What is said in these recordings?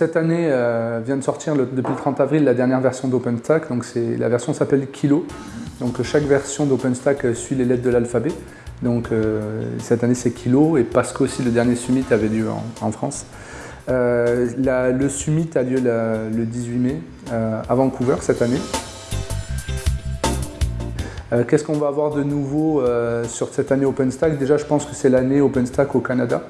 cette année vient de sortir depuis le 30 avril la dernière version d'OpenStack. Donc la version s'appelle Kilo. Donc chaque version d'OpenStack suit les lettres de l'alphabet. Donc cette année c'est Kilo et parce qu'aussi le dernier summit avait lieu en, France. le summit a lieu le 18 mai à Vancouver cette année. Euh, qu'est-ce qu'on va avoir de nouveau euh, sur cette année OpenStack? Déjà, je pense que c'est l'année OpenStack au Canada,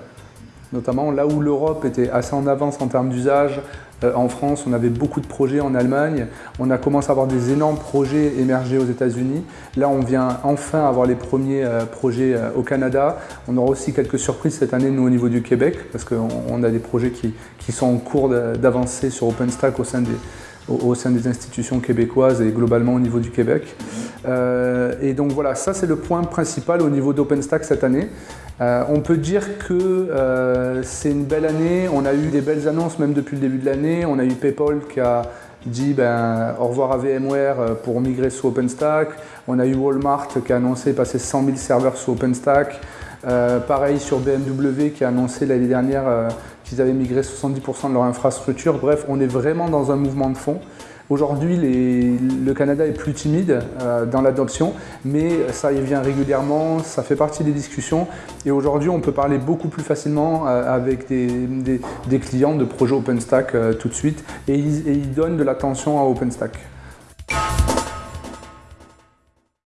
notamment là où l'Europe était assez en avance en termes d'usage. Euh, en France, on avait beaucoup de projets en Allemagne. On a commencé à avoir des énormes projets émergés aux États-Unis. Là, on vient enfin avoir les premiers projets au Canada. On aura aussi quelques surprises cette année, nous, au niveau du Québec, parce qu'on a des projets qui, qui sont en cours d'avancer sur OpenStack au sein des, au, sein des institutions québécoises et globalement au niveau du Québec. Euh, et donc voilà, ça c'est le point principal au niveau d'OpenStack cette année. Euh, on peut dire que euh, c'est une belle année, on a eu des belles annonces même depuis le début de l'année. On a eu PayPal qui a dit ben, au revoir à VMware pour migrer sur OpenStack. On a eu Walmart qui a annoncé passer 100 000 serveurs sur OpenStack. pareil sur BMW qui a annoncé l'année dernière qu'ils avaient migré 70% de leur infrastructure. Bref, on est vraiment dans un mouvement de fond. Aujourd'hui, le Canada est plus timide euh, dans l'adoption, mais ça y vient régulièrement, ça fait partie des discussions. Et aujourd'hui, on peut parler beaucoup plus facilement euh, avec des, clients de projets OpenStack euh, tout de suite, et ils, et ils donnent de l'attention à OpenStack.